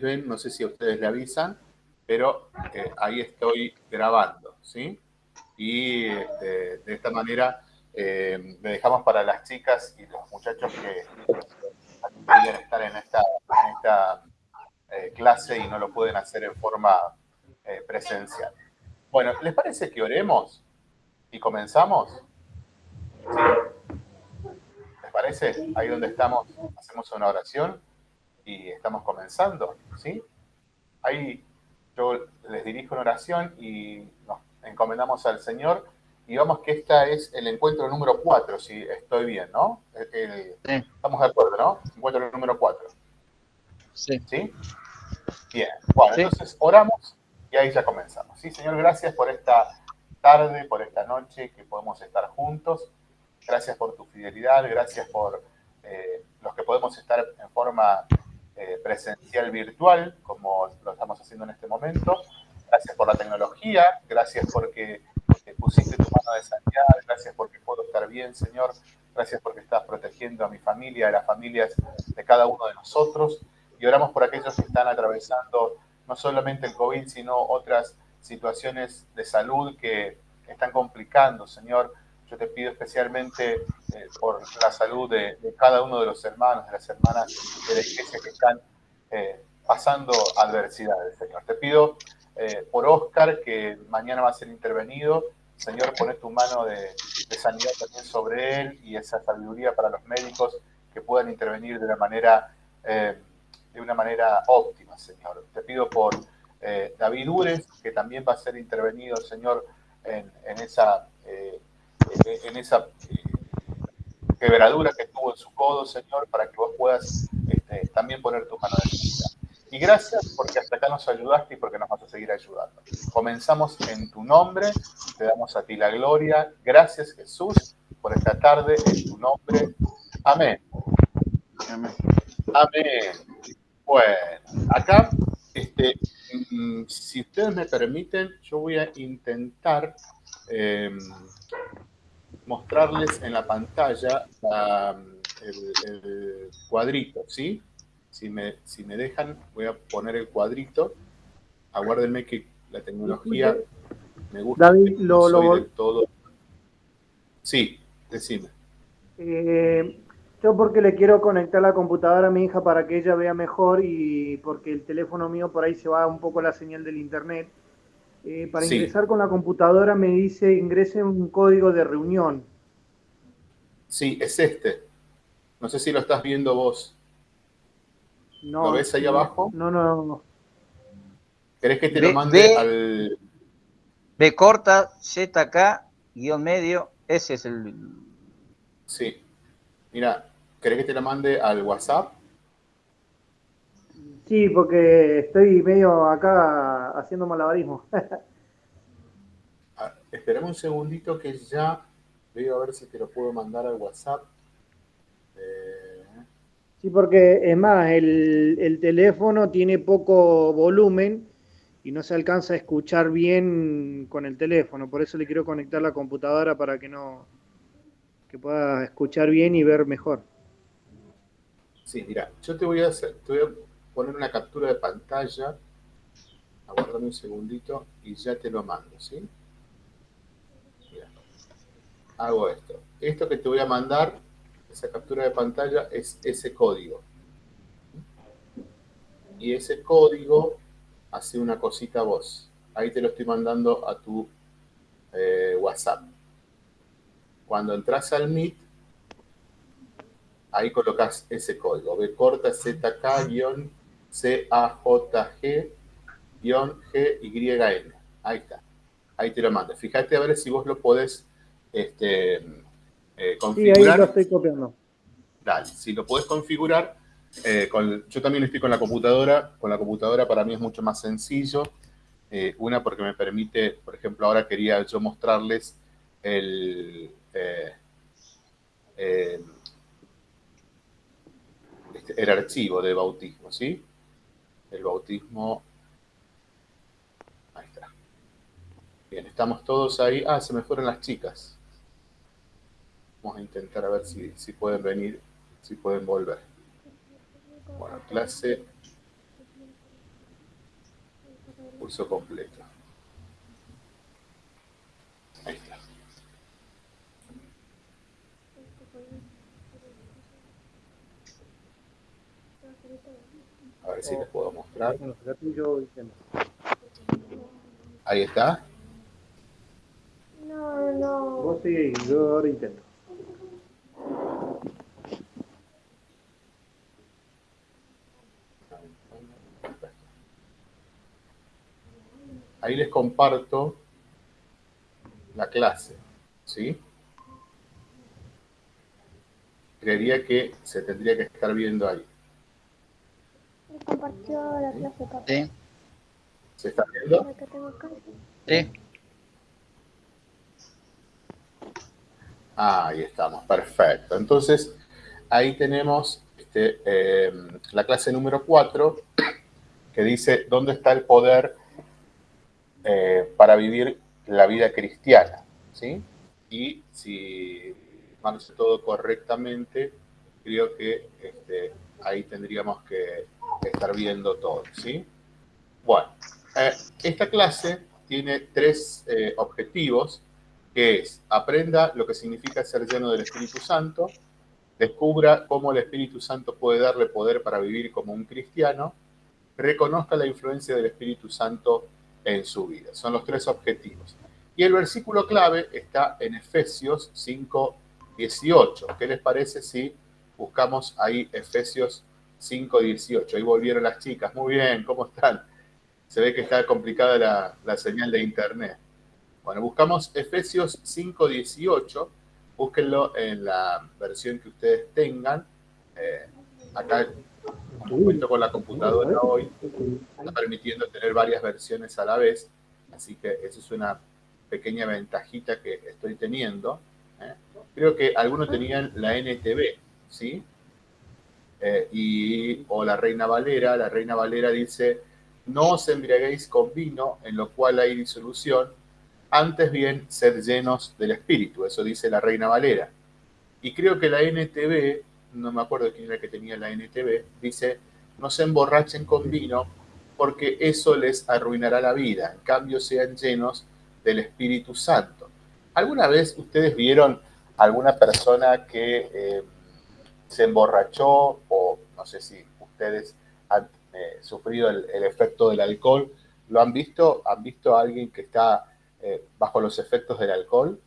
ven, no sé si a ustedes le avisan, pero eh, ahí estoy grabando, ¿sí? Y este, de esta manera eh, le dejamos para las chicas y los muchachos que querían estar en esta, eh, clase y no lo pueden hacer en forma presencial. Bueno, ¿les parece que oremos y comenzamos? ¿Sí? ¿Les parece? Ahí donde estamos, hacemos una oración y estamos comenzando, ¿sí? Ahí yo les dirijo una oración y nos encomendamos al Señor y vamos que esta es el encuentro número 4, si estoy bien, ¿no? Estamos de acuerdo, ¿no? Encuentro número 4. Sí. ¿Sí? Bien. Bueno, entonces oramos y ahí ya comenzamos. Sí, Señor, gracias por esta tarde, por esta noche que podemos estar juntos. Gracias por tu fidelidad, gracias por eh, los que podemos estar en forma eh, presencial virtual, como lo estamos haciendo en este momento. Gracias por la tecnología, gracias porque eh, pusiste tu mano de sanidad, gracias porque puedo estar bien, Señor. Gracias porque estás protegiendo a mi familia, a las familias de cada uno de nosotros. Y oramos por aquellos que están atravesando no solamente el COVID, sino otras situaciones de salud que están complicando, Señor. Yo te pido especialmente eh, por la salud de, cada uno de los hermanos, de las hermanas de la iglesia que están eh, pasando adversidades, Señor. Te pido eh, por Oscar, que mañana va a ser intervenido. Señor, pones tu mano de, sanidad también sobre él y esa sabiduría para los médicos que puedan intervenir de una manera, de una manera óptima, Señor. Te pido por David Ures, que también va a ser intervenido, Señor, en esa en esa eh, quebradura que tuvo en su codo, Señor, para que vos puedas este, también poner tu mano de vida. Y gracias porque hasta acá nos ayudaste y porque nos vas a seguir ayudando. Comenzamos en tu nombre, te damos a ti la gloria. Gracias Jesús por esta tarde en tu nombre. Amén. Amén. Amén. Bueno, acá, este, mm, si ustedes me permiten, yo voy a intentar em, mostrarles en la pantalla el, cuadrito, ¿sí? Si me, si me dejan, voy a poner el cuadrito. Aguárdenme que la tecnología me gusta. David, lo, lo... todo. Sí, decime. Eh, yo porque le quiero conectar la computadora a mi hija para que ella vea mejor y porque el teléfono mío por ahí se va un poco la señal del internet. Eh, para ingresar con la computadora me dice ingrese un código de reunión. Sí, es este. No sé si lo estás viendo vos. No, ¿Lo ves ahí abajo? No, no, no. ¿Querés que te lo mande al...? B corta, ZK, guion medio, ese es el... Sí. Mira, ¿querés que te lo mande al WhatsApp? Sí, porque estoy medio acá haciendo malabarismo. Ah, esperemos un segundito que ya veo a ver si te lo puedo mandar al WhatsApp. Eh, sí, porque es más, el, el, teléfono tiene poco volumen y no se alcanza a escuchar bien con el teléfono. Por eso le quiero conectar la computadora para que no que pueda escuchar bien y ver mejor. Sí, mira, yo te voy a hacer, te voy a poner una captura de pantalla. Aguardame un segundito y ya te lo mando, ¿sí? Hago esto. Esto que te voy a mandar, esa captura de pantalla, es ese código. Y ese código hace una cosita a vos. Ahí te lo estoy mandando a tu eh, WhatsApp. Cuando entras al Meet, ahí colocas ese código. B corta ZK C-A-J-G-G-Y-N. Ahí está. Ahí te lo mando. Fíjate a ver si vos lo podés este, configurar. Sí, ahí lo estoy copiando. Dale, si lo podés configurar, eh, yo también estoy con la computadora. Con la computadora para mí es mucho más sencillo. Eh, una porque me permite, por ejemplo, ahora quería yo mostrarles el... Eh, este, el archivo de bautismo, ¿sí? El bautismo. Ahí está. Bien, estamos todos ahí. Ah, se me fueron las chicas. Vamos a intentar a ver si, si pueden venir, si pueden volver. Bueno, clase Curso completo. Ahí está. A ver si les puedo mostrar. Ahí está. No, no. Vos sigue, yo ahora intento. Ahí les comparto la clase, ¿sí? Creería que se tendría que estar viendo ahí. Compartió la clase, papá. Sí. ¿Se está viendo? Sí. ahí estamos, perfecto. Entonces, ahí tenemos este, em, la clase número 4, que dice, ¿dónde está el poder eh, para vivir la vida cristiana? ¿sí? Y si hace todo correctamente, creo que este, ahí tendríamos que estar viendo todo, ¿sí? Bueno, eh, esta clase tiene tres eh, objetivos que es aprenda lo que significa ser lleno del Espíritu Santo, descubra cómo el Espíritu Santo puede darle poder para vivir como un cristiano, reconozca la influencia del Espíritu Santo en su vida. Son los tres objetivos. Y el versículo clave está en Efesios 5, 18. ¿Qué les parece si buscamos ahí Efesios 5, 18? Ahí volvieron las chicas. Muy bien, ¿cómo están? Se ve que está complicada la, señal de internet. Bueno, buscamos Efesios 5.18, búsquenlo en la versión que ustedes tengan. Eh, acá, cuento con la computadora hoy, está permitiendo tener varias versiones a la vez, así que esa es una pequeña ventajita que estoy teniendo. ¿eh? Creo que algunos tenían la NTV, ¿sí? Eh, y, o la Reina Valera, la Reina Valera dice, no os embriaguéis con vino, en lo cual hay disolución, antes bien, sed llenos del Espíritu, eso dice la Reina Valera. Y creo que la NTV, no me acuerdo quién era que tenía la NTV, dice, no se emborrachen con vino porque eso les arruinará la vida, en cambio sean llenos del Espíritu Santo. ¿Alguna vez ustedes vieron alguna persona que eh, se emborrachó o no sé si ustedes han eh, sufrido el, efecto del alcohol? ¿Lo han visto? ¿Han visto a alguien que está eh, bajo los efectos del alcohol.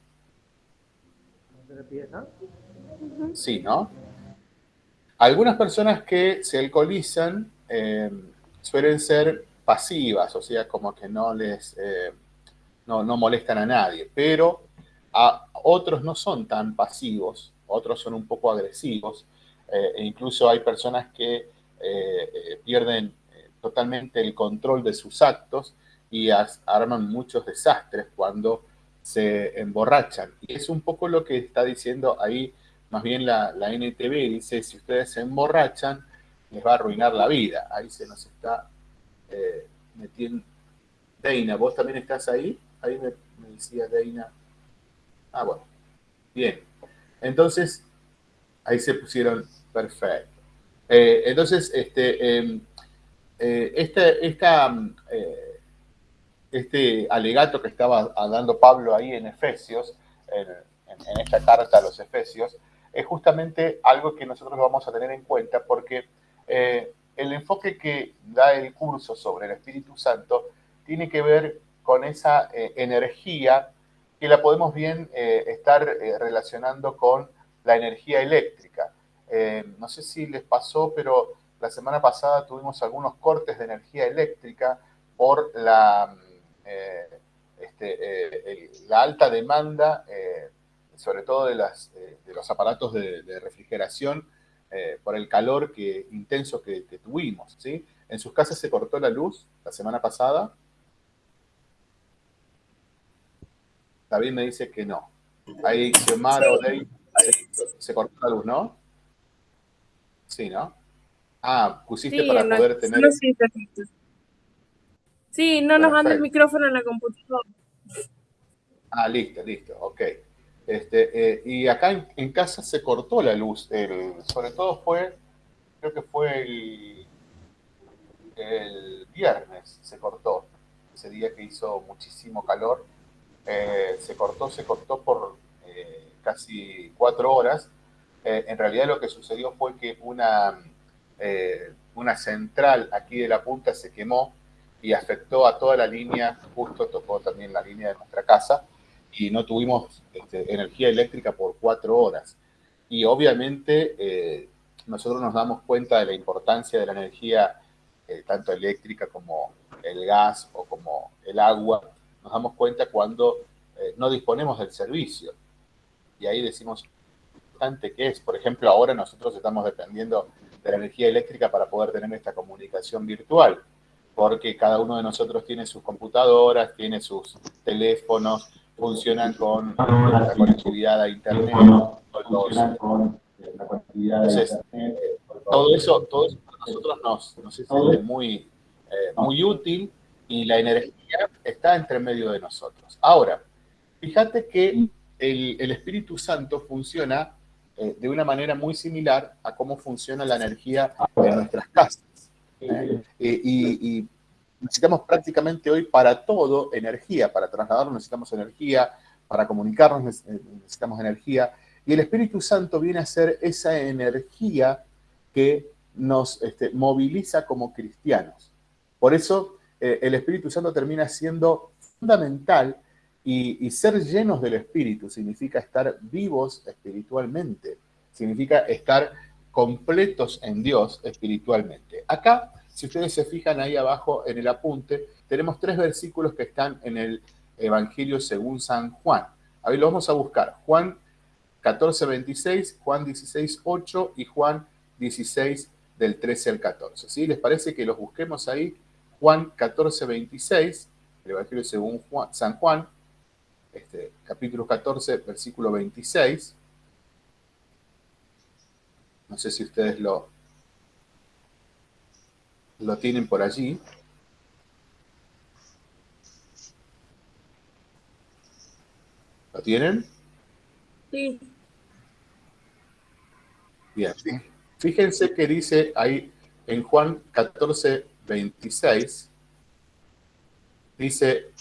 Sí, ¿no? Algunas personas que se alcoholizan eh, suelen ser pasivas, o sea, como que no les eh, no, molestan a nadie, pero a otros no son tan pasivos, otros son un poco agresivos, e incluso hay personas que pierden totalmente el control de sus actos y arman muchos desastres cuando se emborrachan. Y es un poco lo que está diciendo ahí, más bien la, la NTV, dice, si ustedes se emborrachan, les va a arruinar la vida. Ahí se nos está eh, metiendo. Deina, ¿vos también estás ahí? Ahí me, decía Deina. Ah, bueno. Bien. Entonces, ahí se pusieron perfecto. Eh, entonces, este, em, eh, esta, esta este alegato que estaba dando Pablo ahí en Efesios, en, esta carta a los Efesios, es justamente algo que nosotros vamos a tener en cuenta porque eh, el enfoque que da el curso sobre el Espíritu Santo tiene que ver con esa eh, energía que la podemos bien eh, estar relacionando con la energía eléctrica. no sé si les pasó, pero la semana pasada tuvimos algunos cortes de energía eléctrica por la eh, este, eh, la alta demanda, eh, sobre todo de, las, de los aparatos de, refrigeración, por el calor que, intenso que, tuvimos. ¿sí? En sus casas se cortó la luz la semana pasada. David me dice que no. Ahí, Xiomara se cortó la luz, ¿no? Sí, ¿no? Ah, pusiste para poder tener... Sí, no nos anda el micrófono en la computadora. Ah, listo, listo, ok. Este, eh, y acá en, casa se cortó la luz, sobre todo fue, creo que fue el, el viernes se cortó. ese día que hizo muchísimo calor, eh, se cortó, se cortó por casi cuatro horas. en realidad lo que sucedió fue que una, una central aquí de la punta se quemó y afectó a toda la línea, justo tocó también la línea de nuestra casa, y no tuvimos este, energía eléctrica por cuatro horas. Y obviamente eh, nosotros nos damos cuenta de la importancia de la energía, eh, tanto eléctrica como el gas o como el agua, nos damos cuenta cuando eh, no disponemos del servicio. Y ahí decimos, importante que es. Por ejemplo, ahora nosotros estamos dependiendo de la energía eléctrica para poder tener esta comunicación virtual, porque cada uno de nosotros tiene sus computadoras, tiene sus teléfonos, funcionan con la conectividad a internet, con entonces, todo eso, todo eso para nosotros nos, nos es muy, eh, muy útil y la energía está entre medio de nosotros. Ahora, fíjate que el, Espíritu Santo funciona eh, de una manera muy similar a cómo funciona la energía en nuestras casas. ¿eh? y, y necesitamos prácticamente hoy para todo energía, para trasladarnos necesitamos energía, para comunicarnos necesitamos energía, y el Espíritu Santo viene a ser esa energía que nos este, moviliza como cristianos. Por eso eh, el Espíritu Santo termina siendo fundamental y, ser llenos del Espíritu significa estar vivos espiritualmente, significa estar completos en Dios espiritualmente. Acá, si ustedes se fijan ahí abajo en el apunte, tenemos tres versículos que están en el Evangelio según San Juan. A ver, lo vamos a buscar. Juan 14, 26, Juan 16, 8 y Juan 16 del 13 al 14. ¿sí? ¿Les parece que los busquemos ahí? Juan 14, 26, el Evangelio según San Juan, este, capítulo 14, versículo 26. No sé si ustedes lo, lo tienen por allí. ¿Lo tienen? Sí. Bien, fíjense que dice ahí en Juan 14, 26, dice,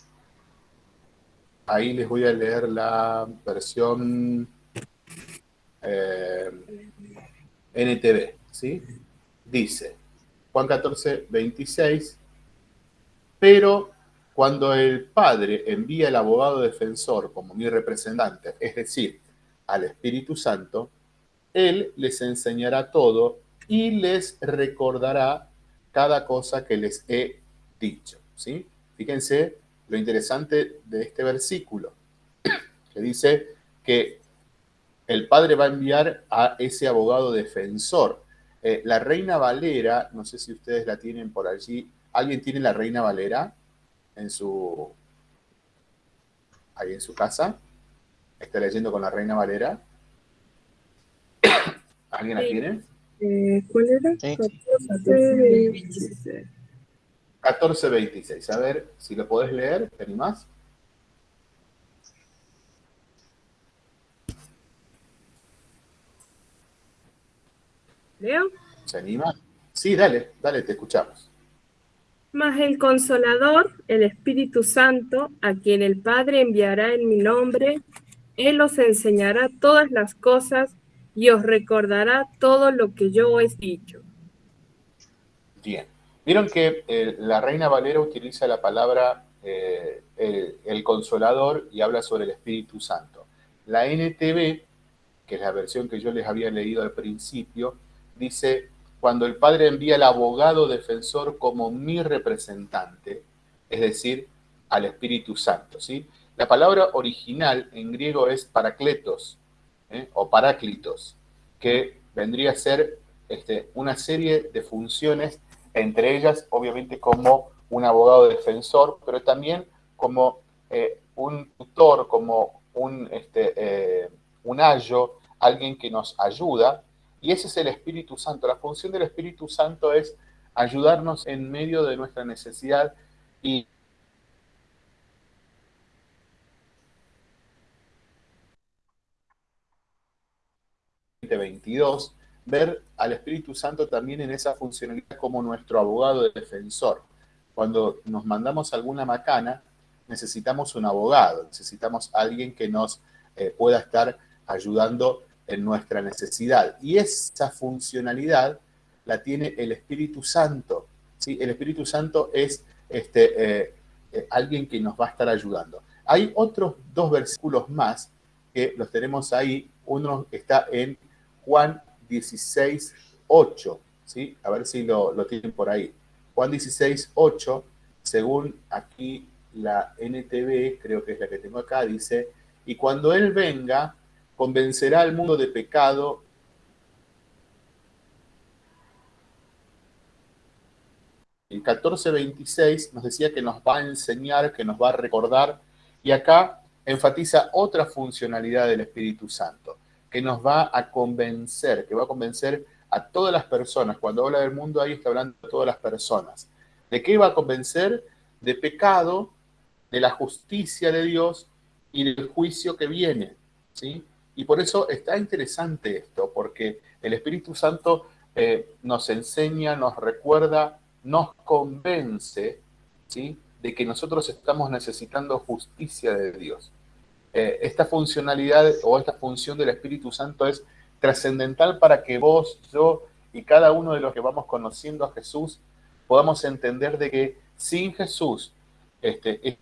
ahí les voy a leer la versión eh, NTV, ¿sí? Dice, Juan 14, 26, pero cuando el Padre envía al abogado defensor como mi representante, es decir, al Espíritu Santo, él les enseñará todo y les recordará cada cosa que les he dicho. ¿sí? Fíjense lo interesante de este versículo, que dice que el Padre va a enviar a ese abogado defensor. Eh, la Reina Valera, no sé si ustedes la tienen por allí, ¿alguien tiene la Reina Valera en su... ahí en su casa? ¿Está leyendo con la Reina Valera? ¿Alguien la tiene? Eh, ¿Cuál era? 1426. 1426. A ver, si lo podés leer, ¿te animás? ¿Leo? ¿Se anima? Sí, dale, dale, te escuchamos. Mas el Consolador, el Espíritu Santo, a quien el Padre enviará en mi nombre, Él os enseñará todas las cosas y os recordará todo lo que yo os he dicho. Bien. Vieron que eh, la Reina Valera utiliza la palabra eh, el, consolador y habla sobre el Espíritu Santo. La NTV, que es la versión que yo les había leído al principio, dice, cuando el Padre envía al abogado defensor como mi representante, es decir, al Espíritu Santo. ¿sí? La palabra original en griego es paracletos, ¿eh? o paráclitos, que vendría a ser este, una serie de funciones, entre ellas obviamente como un abogado defensor, pero también como eh, un tutor, como un, este, eh, un ayo, alguien que nos ayuda, y ese es el Espíritu Santo. La función del Espíritu Santo es ayudarnos en medio de nuestra necesidad y 2022, ver al Espíritu Santo también en esa funcionalidad como nuestro abogado defensor. cuando nos mandamos alguna macana, necesitamos un abogado, necesitamos alguien que nos eh, pueda estar ayudando en nuestra necesidad. Y esa funcionalidad la tiene el Espíritu Santo. ¿sí? El Espíritu Santo es este, eh, eh, alguien que nos va a estar ayudando. Hay otros dos versículos más que los tenemos ahí. Uno está en Juan 16, 8. ¿sí? A ver si lo, lo tienen por ahí. Juan 16, 8, según aquí la NTV, creo que es la que tengo acá, dice, y cuando Él venga, convencerá al mundo de pecado. El 14.26 nos decía que nos va a enseñar, que nos va a recordar, y acá enfatiza otra funcionalidad del Espíritu Santo, que nos va a convencer, que va a convencer a todas las personas. Cuando habla del mundo, ahí está hablando de todas las personas. ¿De qué va a convencer? De pecado, de la justicia de Dios y del juicio que viene. ¿sí? Y por eso está interesante esto, porque el Espíritu Santo eh, nos enseña, nos recuerda, nos convence ¿sí? de que nosotros estamos necesitando justicia de Dios. Eh, esta funcionalidad o esta función del Espíritu Santo es trascendental para que vos, yo y cada uno de los que vamos conociendo a Jesús podamos entender de que sin Jesús este,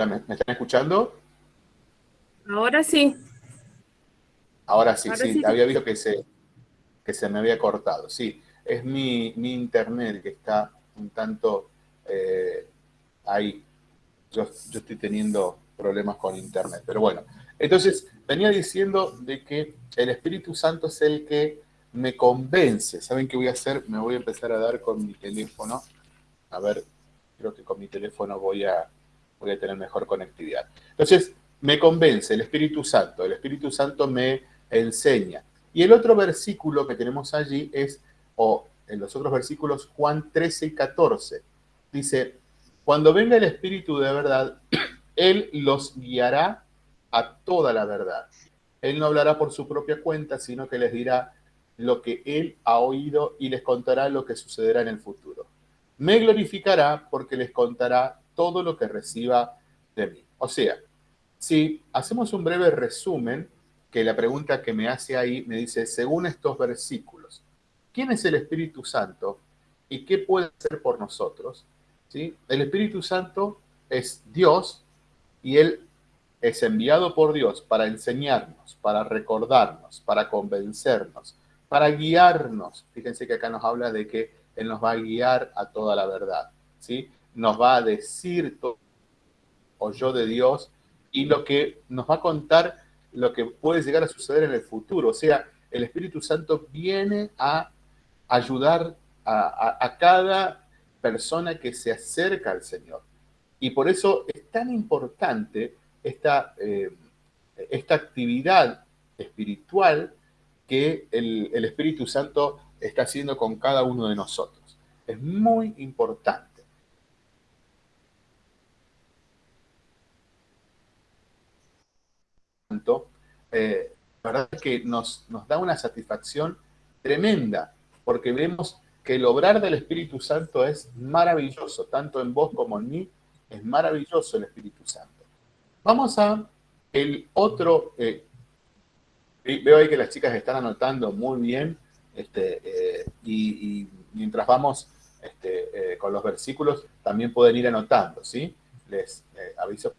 Hola, ¿me, están escuchando? Ahora sí. Ahora sí, sí, había visto que se, que se me había cortado. Sí, es mi, internet que está un tanto eh, ahí. Yo, yo estoy teniendo problemas con internet, pero bueno. Entonces, venía diciendo de que el Espíritu Santo es el que me convence. ¿Saben qué voy a hacer? Me voy a empezar a dar con mi teléfono. A ver, creo que con mi teléfono voy a, voy a tener mejor conectividad. Entonces, me convence el Espíritu Santo, el Espíritu Santo me enseña. Y el otro versículo que tenemos allí es, o en los otros versículos, Juan 13 y 14. Dice, cuando venga el Espíritu de verdad, Él los guiará a toda la verdad. Él no hablará por su propia cuenta, sino que les dirá lo que Él ha oído y les contará lo que sucederá en el futuro. Me glorificará porque les contará todo lo que reciba de mí. O sea, si hacemos un breve resumen, que la pregunta que me hace ahí me dice, según estos versículos, ¿quién es el Espíritu Santo y qué puede hacer por nosotros? ¿Sí? El Espíritu Santo es Dios y Él es enviado por Dios para enseñarnos, para recordarnos, para convencernos, para guiarnos. Fíjense que acá nos habla de que Él nos va a guiar a toda la verdad. ¿sí? Nos va a decir todo o yo de Dios y lo que nos va a contar lo que puede llegar a suceder en el futuro. O sea, el Espíritu Santo viene a ayudar a, cada persona que se acerca al Señor. Y por eso es tan importante esta, eh, esta actividad espiritual que el, el Espíritu Santo está haciendo con cada uno de nosotros. Es muy importante. Eh, la verdad es que nos, nos da una satisfacción tremenda, porque vemos que el obrar del Espíritu Santo es maravilloso, tanto en vos como en mí, es maravilloso el Espíritu Santo. Vamos a el otro, eh, veo ahí que las chicas están anotando muy bien, este, eh, y, mientras vamos este, con los versículos, también pueden ir anotando, ¿sí? Les aviso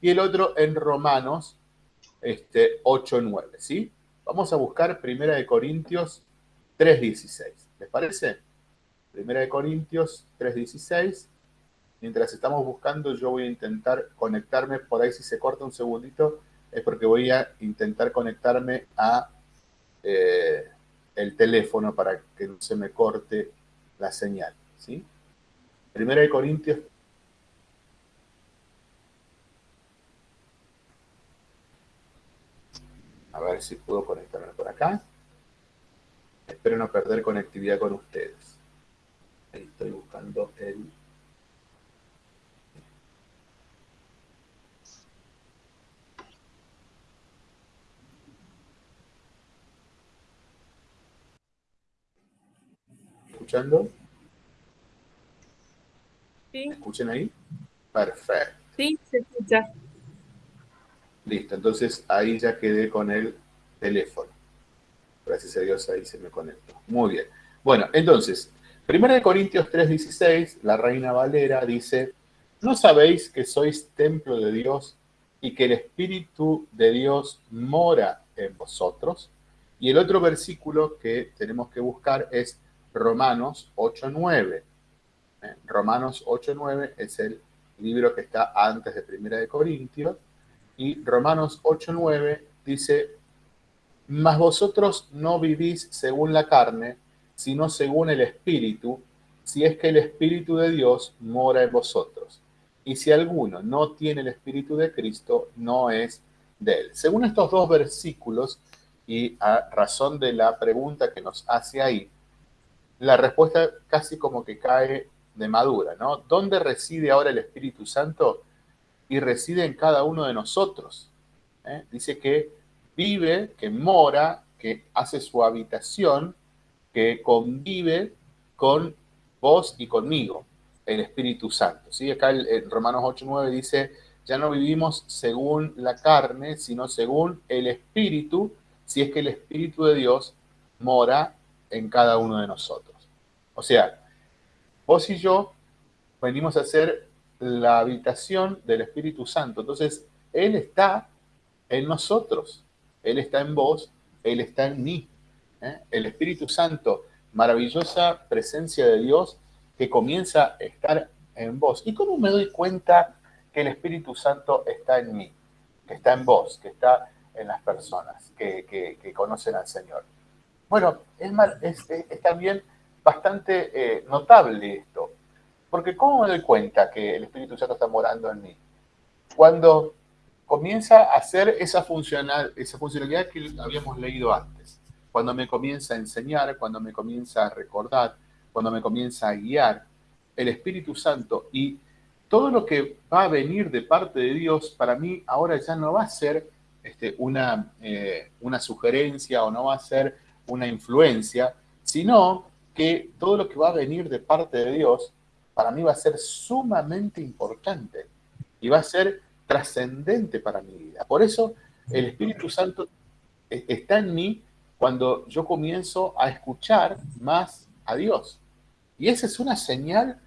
y el otro en Romanos este, 8, 9, ¿sí? Vamos a buscar Primera de Corintios 3.16. ¿Les parece? Primera de Corintios 3.16. Mientras estamos buscando, yo voy a intentar conectarme, por ahí si se corta un segundito, es porque voy a intentar conectarme a eh, el teléfono para que no se me corte la señal. ¿sí? Primera de Corintios A ver si puedo conectarme por acá. Espero no perder conectividad con ustedes. Ahí estoy buscando el... ¿Escuchando? Sí. ¿Me escuchan ahí? Perfecto. Sí, se escucha. Listo, entonces ahí ya quedé con el teléfono. Gracias a Dios ahí se me conectó. Muy bien. Bueno, entonces, 1 Corintios 3:16, la Reina Valera dice, ¿no sabéis que sois templo de Dios y que el Espíritu de Dios mora en vosotros? Y el otro versículo que tenemos que buscar es Romanos 8:9. ¿Eh? Romanos 8:9 es el libro que está antes de 1 Corintios y Romanos 8:9 dice, mas vosotros no vivís según la carne, sino según el Espíritu, si es que el Espíritu de Dios mora en vosotros. Y si alguno no tiene el Espíritu de Cristo, no es de él. Según estos dos versículos, y a razón de la pregunta que nos hace ahí, la respuesta casi como que cae de madura, ¿no? ¿Dónde reside ahora el Espíritu Santo? y reside en cada uno de nosotros. ¿eh? Dice que vive, que mora, que hace su habitación, que convive con vos y conmigo, el Espíritu Santo. ¿sí? Acá en Romanos 8.9 dice, ya no vivimos según la carne, sino según el Espíritu, si es que el Espíritu de Dios mora en cada uno de nosotros. O sea, vos y yo venimos a ser la habitación del Espíritu Santo. Entonces, Él está en nosotros, Él está en vos, Él está en mí. ¿eh? El Espíritu Santo, maravillosa presencia de Dios que comienza a estar en vos. ¿Y cómo me doy cuenta que el Espíritu Santo está en mí, que está en vos, que está en las personas que, conocen al Señor? Bueno, es, es, también bastante eh, notable esto. Porque ¿cómo me doy cuenta que el Espíritu Santo está morando en mí? Cuando comienza a hacer esa, funcional, esa funcionalidad que habíamos leído antes. Cuando me comienza a enseñar, cuando me comienza a recordar, cuando me comienza a guiar, el Espíritu Santo y todo lo que va a venir de parte de Dios, para mí ahora ya no va a ser este, una, eh, una sugerencia o no va a ser una influencia, sino que todo lo que va a venir de parte de Dios para mí va a ser sumamente importante y va a ser trascendente para mi vida. Por eso el Espíritu Santo e-, está en mí cuando yo comienzo a escuchar más a Dios. Y esa es una señal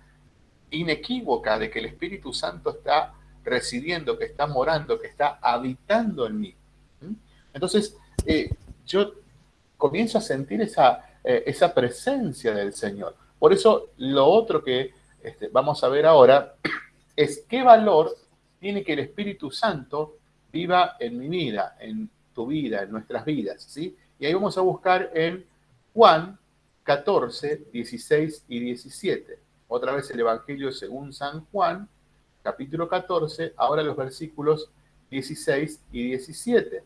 inequívoca de que el Espíritu Santo está residiendo, que está morando, que está habitando en mí. ¿Mm? Entonces, eh, yo comienzo a sentir esa, eh, esa presencia del Señor. Por eso, lo otro que este, vamos a ver ahora es qué valor tiene que el Espíritu Santo viva en mi vida, en tu vida, en nuestras vidas, ¿sí? Y ahí vamos a buscar en Juan 14, 16 y 17. Otra vez el Evangelio según San Juan, capítulo 14, ahora los versículos 16 y 17.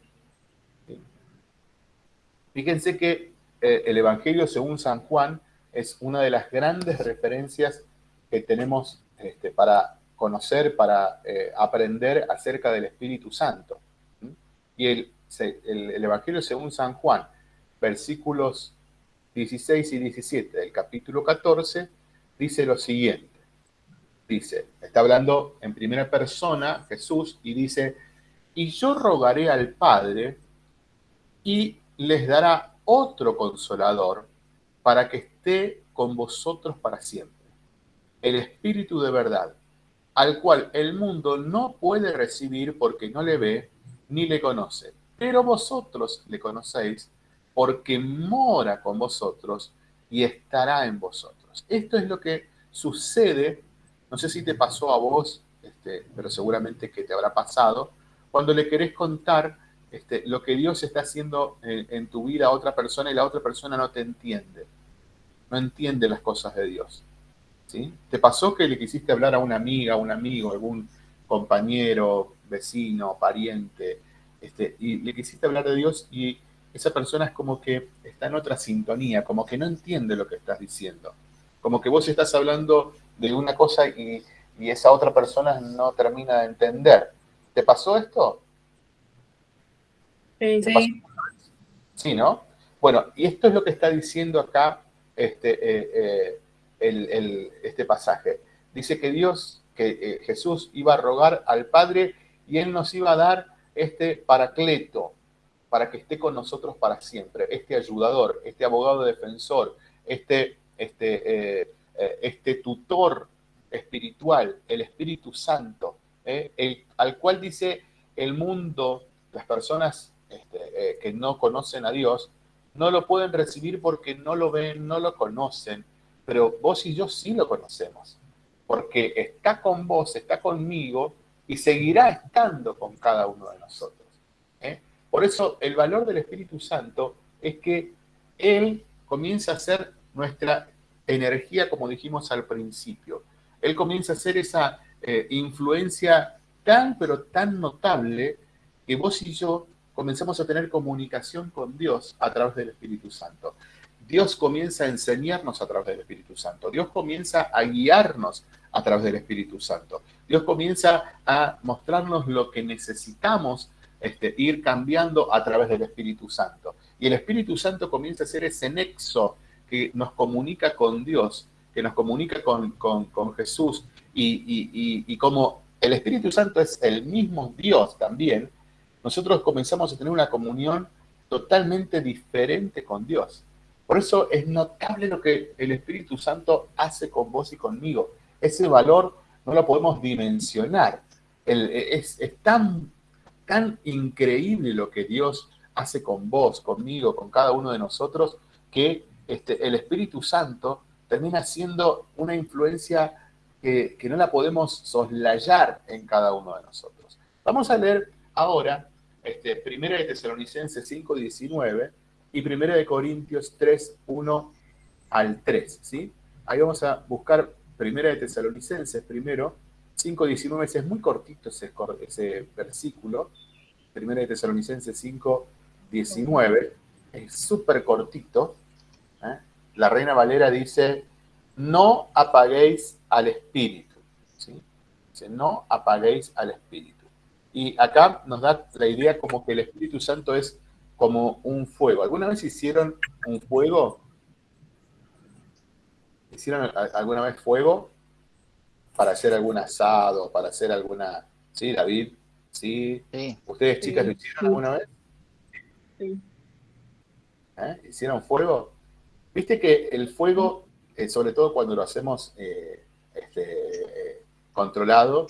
Fíjense que eh, el Evangelio según San Juan es una de las grandes referencias que tenemos este, para conocer, para eh, aprender acerca del Espíritu Santo. Y el, el, Evangelio según San Juan, versículos 16 y 17 del capítulo 14, dice lo siguiente. Dice, está hablando en primera persona Jesús y dice, y yo rogaré al Padre y les dará otro consolador para que esté con vosotros para siempre el Espíritu de verdad, al cual el mundo no puede recibir porque no le ve ni le conoce. Pero vosotros le conocéis porque mora con vosotros y estará en vosotros. Esto es lo que sucede, no sé si te pasó a vos, este, pero seguramente que te habrá pasado, cuando le querés contar este, lo que Dios está haciendo en, tu vida a otra persona y la otra persona no te entiende, no entiende las cosas de Dios. ¿sí? ¿Te pasó que le quisiste hablar a una amiga, a un amigo, algún compañero, vecino, pariente, este, y le quisiste hablar de Dios y esa persona es como que está en otra sintonía, como que no entiende lo que estás diciendo, como que vos estás hablando de una cosa y, y esa otra persona no termina de entender. ¿Te pasó esto? Sí, sí. ¿no? Bueno, y esto es lo que está diciendo acá este, eh, eh, este pasaje. Dice que Dios, que eh, Jesús iba a rogar al Padre y Él nos iba a dar este paracleto para que esté con nosotros para siempre, este ayudador, este abogado defensor, este, este, este tutor espiritual, el Espíritu Santo, el, al cual dice el mundo, las personas este, eh, que no conocen a Dios, no lo pueden recibir porque no lo ven, no lo conocen, pero vos y yo sí lo conocemos, porque está con vos, está conmigo y seguirá estando con cada uno de nosotros. ¿eh? Por eso el valor del Espíritu Santo es que Él comienza a ser nuestra energía, como dijimos al principio. Él comienza a ser esa eh, influencia tan, pero tan notable que vos y yo comenzamos a tener comunicación con Dios a través del Espíritu Santo. Dios comienza a enseñarnos a través del Espíritu Santo. Dios comienza a guiarnos a través del Espíritu Santo. Dios comienza a mostrarnos lo que necesitamos este, ir cambiando a través del Espíritu Santo. Y el Espíritu Santo comienza a ser ese nexo que nos comunica con Dios, que nos comunica con, Jesús. Y, y como el Espíritu Santo es el mismo Dios también, nosotros comenzamos a tener una comunión totalmente diferente con Dios. Por eso es notable lo que el Espíritu Santo hace con vos y conmigo. Ese valor no lo podemos dimensionar. es, tan, tan increíble lo que Dios hace con vos, conmigo, con cada uno de nosotros, que este, el Espíritu Santo termina siendo una influencia que, que no la podemos soslayar en cada uno de nosotros. Vamos a leer ahora este, Primera de Tesalonicenses 5, 19 y Primera de Corintios 3, 1 al 3, ¿sí? Ahí vamos a buscar Primera de Tesalonicenses primero, 5, 19, ese es muy cortito ese, ese versículo, Primera de Tesalonicenses 5, 19, es súper cortito, ¿eh? la Reina Valera dice, no apaguéis al Espíritu, ¿sí? Dice, no apaguéis al Espíritu. Y acá nos da la idea como que el Espíritu Santo es como un fuego. ¿Alguna vez hicieron un fuego? ¿Hicieron alguna vez fuego para hacer algún asado, para hacer alguna... ¿Sí, David? ¿Sí? ¿Ustedes chicas lo hicieron alguna vez? Sí. ¿Eh? ¿Hicieron fuego? Viste que el fuego, eh, sobre todo cuando lo hacemos eh, este, controlado,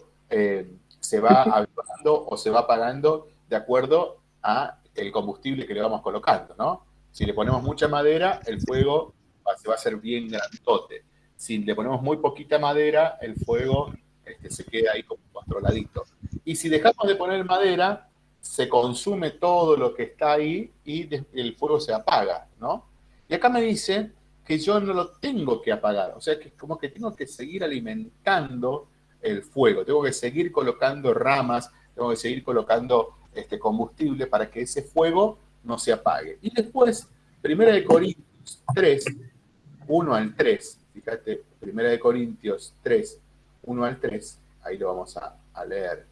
se va avivando o se va apagando de acuerdo a el combustible que le vamos colocando, ¿no? Si le ponemos mucha madera, el fuego se va a hacer bien grandote. Si le ponemos muy poquita madera, el fuego este, se queda ahí como controladito. Y si dejamos de poner madera, se consume todo lo que está ahí y el fuego se apaga, ¿no? Y acá me dice que yo no lo tengo que apagar, o sea que como que tengo que seguir alimentando el fuego. Tengo que seguir colocando ramas, tengo que seguir colocando este combustible para que ese fuego no se apague. Y después, Primera de Corintios 3, 1 al 3, fíjate, Primera de Corintios 3, 1 al 3, ahí lo vamos a, leer.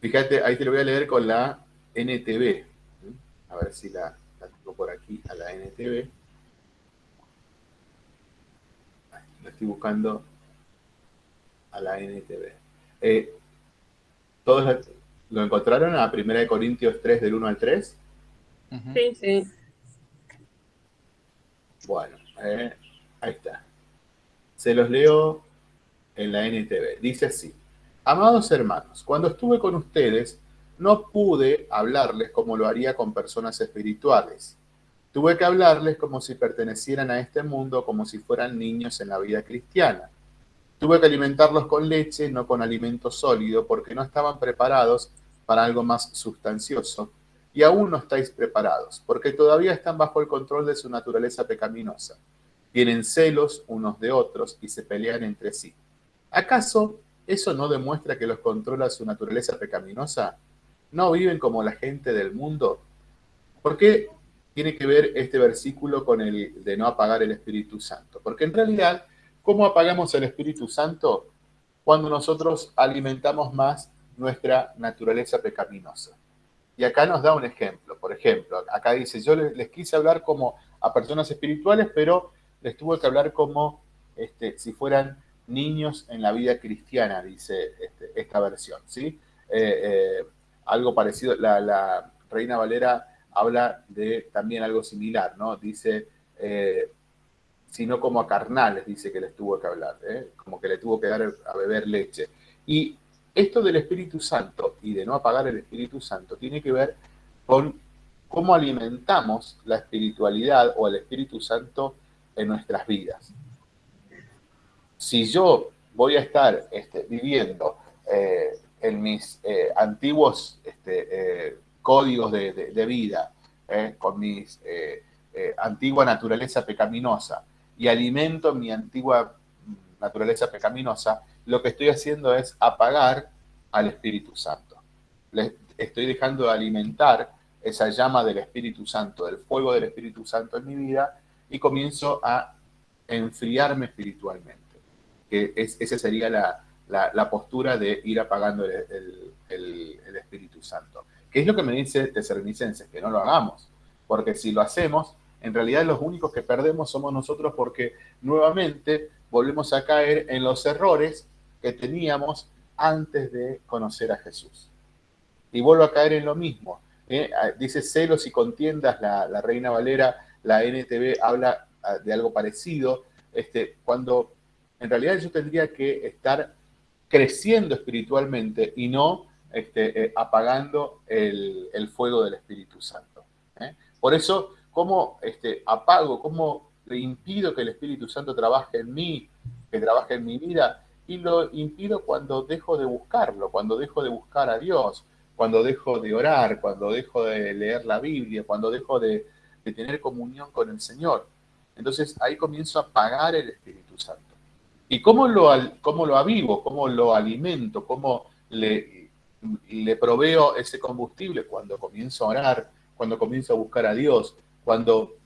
Fíjate, ahí te lo voy a leer con la NTV. A ver si la, la tengo por aquí a la NTV. Estoy buscando a la NTV. Eh, ¿Todos lo encontraron a 1 Corintios 3 del 1 al 3? Sí, sí. Bueno, eh, ahí está. Se los leo en la NTV. Dice así. Amados hermanos, cuando estuve con ustedes, no pude hablarles como lo haría con personas espirituales, Tuve que hablarles como si pertenecieran a este mundo, como si fueran niños en la vida cristiana. Tuve que alimentarlos con leche, no con alimento sólido, porque no estaban preparados para algo más sustancioso. Y aún no estáis preparados, porque todavía están bajo el control de su naturaleza pecaminosa. Tienen celos unos de otros y se pelean entre sí. ¿Acaso eso no demuestra que los controla su naturaleza pecaminosa? ¿No viven como la gente del mundo? ¿Por qué tiene que ver este versículo con el de no apagar el Espíritu Santo? Porque en realidad ¿Cómo apagamos el Espíritu Santo? Cuando nosotros alimentamos más nuestra naturaleza pecaminosa. Y acá nos da un ejemplo. Por ejemplo, acá dice, yo les, quise hablar como a personas espirituales, pero les tuve que hablar como este, si fueran niños en la vida cristiana, dice este, esta versión. ¿sí? Eh, eh, algo parecido, la, Reina Valera habla de también algo similar, ¿no? Dice, eh, sino como a carnales, dice que les tuvo que hablar, ¿eh? como que le tuvo que dar a beber leche. Y esto del Espíritu Santo y de no apagar el Espíritu Santo tiene que ver con cómo alimentamos la espiritualidad o el Espíritu Santo en nuestras vidas. Si yo voy a estar este, viviendo eh, en mis antiguos este, códigos de, vida, con mi antigua naturaleza pecaminosa, y alimento mi antigua naturaleza pecaminosa, lo que estoy haciendo es apagar al Espíritu Santo. Estoy dejando de alimentar esa llama del Espíritu Santo, del fuego del Espíritu Santo en mi vida y comienzo a enfriarme espiritualmente. Que esa sería la, postura de ir apagando el Espíritu Santo. ¿Qué es lo que me dice Tesalonicenses? Que no lo hagamos, porque si lo hacemos, en realidad los únicos que perdemos somos nosotros porque nuevamente volvemos a caer en los errores que teníamos antes de conocer a Jesús. Y vuelvo a caer en lo mismo. ¿eh? Ah, dice celos y contiendas, la, Reina Valera, la NTV habla ah, de algo parecido, este, cuando en realidad yo tendría que estar creciendo espiritualmente y no este, eh, apagando el, fuego del Espíritu Santo. ¿eh? Por eso cómo este, apago, cómo le impido que el Espíritu Santo trabaje en mí, que trabaje en mi vida, y lo impido cuando dejo de buscarlo, cuando dejo de buscar a Dios, cuando dejo de orar, cuando dejo de leer la Biblia, cuando dejo de, tener comunión con el Señor. Entonces ahí comienzo a apagar el Espíritu Santo. ¿Y cómo lo, cómo lo avivo? ¿Cómo lo alimento? ¿Cómo le, le proveo ese combustible? Cuando comienzo a orar, cuando comienzo a buscar a Dios, cuando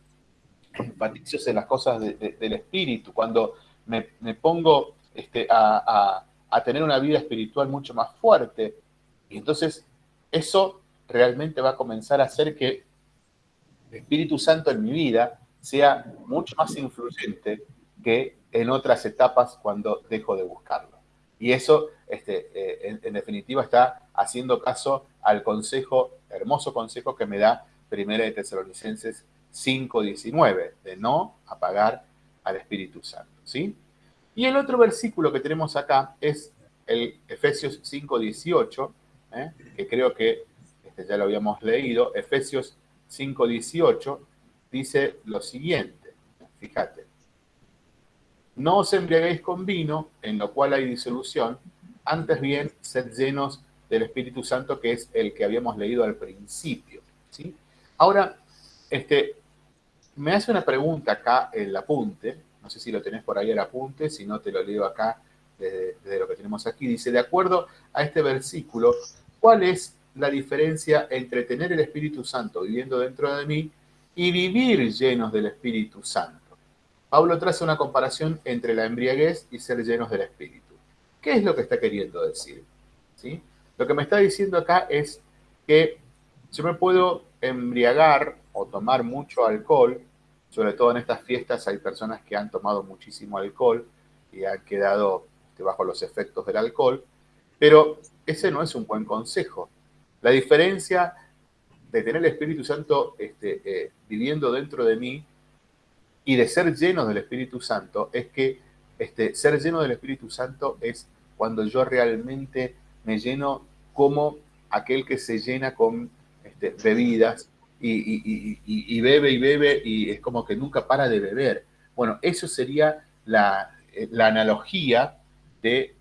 enfatizo en las cosas del espíritu, cuando me, pongo este, a, tener una vida espiritual mucho más fuerte. Y entonces eso realmente va a comenzar a hacer que el Espíritu Santo en mi vida sea mucho más influyente que en otras etapas cuando dejo de buscarlo. Y eso, este, eh, en, definitiva, está haciendo caso al consejo, hermoso consejo que me da Primera de Tesalonicenses 5.19, de no apagar al Espíritu Santo. ¿sí? Y el otro versículo que tenemos acá es el Efesios 5.18, ¿eh? que creo que este ya lo habíamos leído. Efesios 5.18 dice lo siguiente, fíjate. No os embriaguéis con vino, en lo cual hay disolución, antes bien sed llenos del Espíritu Santo, que es el que habíamos leído al principio. ¿sí? Ahora, este, me hace una pregunta acá el apunte, no sé si lo tenés por ahí el apunte, si no te lo leo acá desde, lo que tenemos aquí. Dice, de acuerdo a este versículo, ¿cuál es la diferencia entre tener el Espíritu Santo viviendo dentro de mí y vivir llenos del Espíritu Santo? Pablo traza una comparación entre la embriaguez y ser llenos del Espíritu. ¿Qué es lo que está queriendo decir? ¿Sí? Lo que me está diciendo acá es que yo me puedo embriagar o tomar mucho alcohol, sobre todo en estas fiestas hay personas que han tomado muchísimo alcohol y han quedado este, bajo los efectos del alcohol, pero ese no es un buen consejo. La diferencia de tener el Espíritu Santo este, eh, viviendo dentro de mí y de ser lleno del Espíritu Santo es que este, ser lleno del Espíritu Santo es cuando yo realmente me lleno como aquel que se llena con este, bebidas y, bebe y bebe y es como que nunca para de beber. Bueno, eso sería la, analogía de,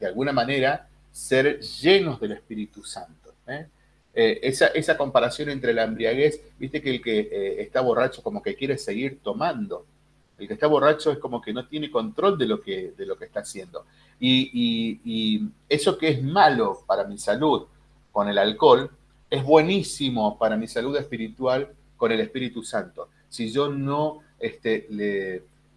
de alguna manera, ser llenos del Espíritu Santo. ¿eh? Eh, esa, comparación entre la embriaguez, viste que el que eh, está borracho como que quiere seguir tomando. El que está borracho es como que no tiene control de lo que, de lo que está haciendo. Y, eso que es malo para mi salud con el alcohol, es buenísimo para mi salud espiritual con el Espíritu Santo. Si yo no, este,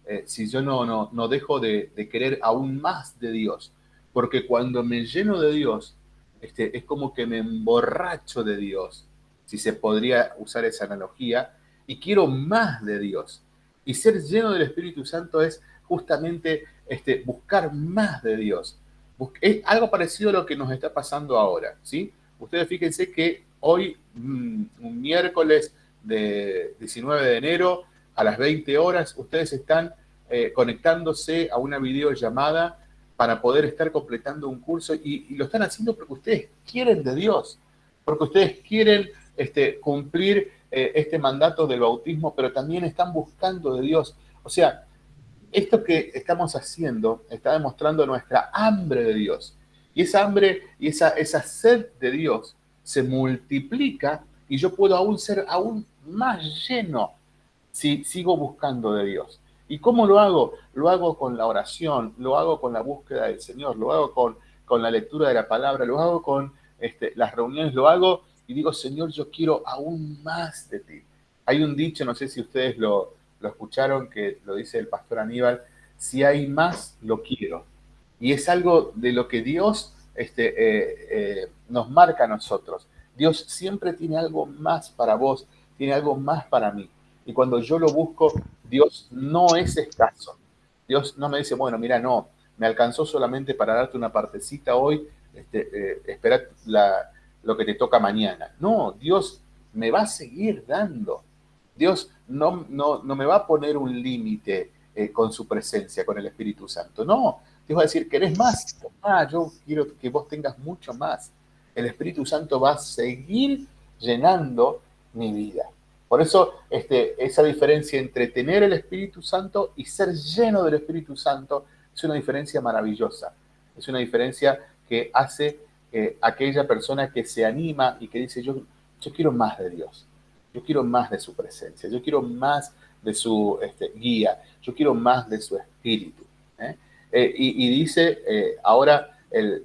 eh, si yo no, no, no dejo de, de querer aún más de Dios, porque cuando me lleno de Dios, este, es como que me emborracho de Dios, si se podría usar esa analogía, y quiero más de Dios. Y ser lleno del Espíritu Santo es justamente este, buscar más de Dios. Es algo parecido a lo que nos está pasando ahora, ¿sí? Ustedes fíjense que hoy, mm, un miércoles de 19 de enero, a las 20 horas, ustedes están eh, conectándose a una videollamada para poder estar completando un curso y, lo están haciendo porque ustedes quieren de Dios, porque ustedes quieren este, cumplir eh, este mandato del bautismo, pero también están buscando de Dios. O sea, esto que estamos haciendo está demostrando nuestra hambre de Dios. Y esa hambre y esa, esa sed de Dios se multiplica y yo puedo aún ser aún más lleno si sigo buscando de Dios. ¿Y cómo lo hago? Lo hago con la oración, lo hago con la búsqueda del Señor, lo hago con, con la lectura de la palabra, lo hago con este, las reuniones, lo hago y digo, Señor, yo quiero aún más de ti. Hay un dicho, no sé si ustedes lo, escucharon, que lo dice el pastor Aníbal, si hay más, lo quiero. Y es algo de lo que Dios este, eh, eh, nos marca a nosotros. Dios siempre tiene algo más para vos, tiene algo más para mí. Y cuando yo lo busco, Dios no es escaso. Dios no me dice, bueno, mira, no, me alcanzó solamente para darte una partecita hoy, este, eh, espera lo que te toca mañana. No, Dios me va a seguir dando. Dios no, no, no me va a poner un límite eh, con su presencia, con el Espíritu Santo. No, Dios va a decir, ¿querés más? Ah, yo quiero que vos tengas mucho más. El Espíritu Santo va a seguir llenando mi vida. Por eso este, esa diferencia entre tener el Espíritu Santo y ser lleno del Espíritu Santo es una diferencia maravillosa. Es una diferencia que hace eh, aquella persona que se anima y que dice, yo, yo quiero más de Dios, yo quiero más de su presencia, yo quiero más de su este, guía, yo quiero más de su espíritu. ¿eh? Eh, y, dice, ahora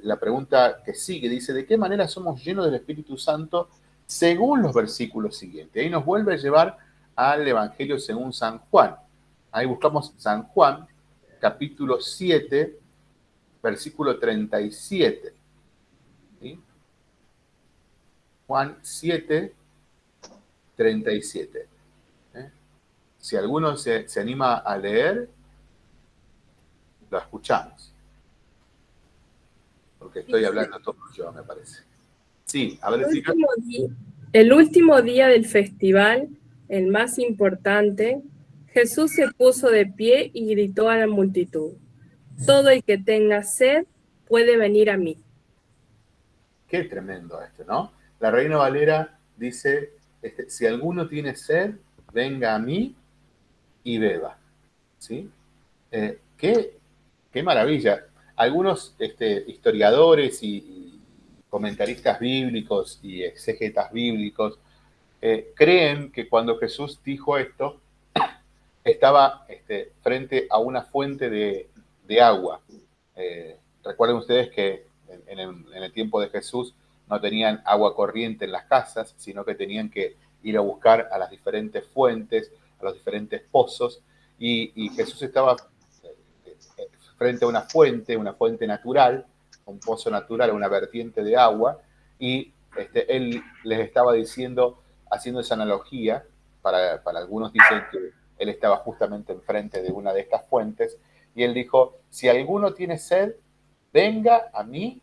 la pregunta que sigue, dice, ¿de qué manera somos llenos del Espíritu Santo? según los versículos siguientes. Ahí nos vuelve a llevar al Evangelio según San Juan. Ahí buscamos San Juan, capítulo 7, versículo 37. Juan 7, 37. ¿Eh? Si alguno se, anima a leer, lo escuchamos. Porque estoy hablando todo yo, me parece. Sí, a ver el último, día, el último día del festival, el más importante, Jesús se puso de pie y gritó a la multitud, todo el que tenga sed puede venir a mí. Qué tremendo esto, ¿no? La Reina Valera dice, este, si alguno tiene sed, venga a mí y beba. ¿Sí? Eh, qué, qué, maravilla. Algunos este, historiadores y, comentaristas bíblicos y exegetas bíblicos eh, creen que cuando Jesús dijo esto, estaba este, frente a una fuente de, agua. Eh, recuerden ustedes que en, el, tiempo de Jesús no tenían agua corriente en las casas, sino que tenían que ir a buscar a las diferentes fuentes, a los diferentes pozos, y, Jesús estaba eh, frente a una fuente, una fuente natural, un pozo natural, una vertiente de agua, y este, él les estaba diciendo, haciendo esa analogía, para, algunos dicen que él estaba justamente enfrente de una de estas fuentes, y él dijo, si alguno tiene sed, venga a mí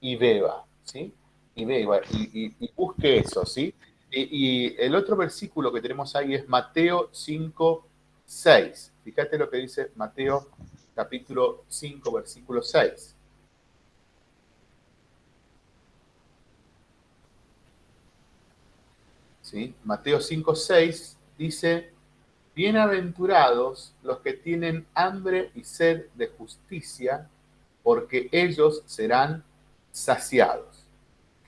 y beba, ¿sí? Y beba, y, busque eso, ¿sí? Y, el otro versículo que tenemos ahí es Mateo 5, 6. Fíjate lo que dice Mateo capítulo 5, versículo 6. ¿sí? Mateo 5, 6 dice, bienaventurados los que tienen hambre y sed de justicia, porque ellos serán saciados.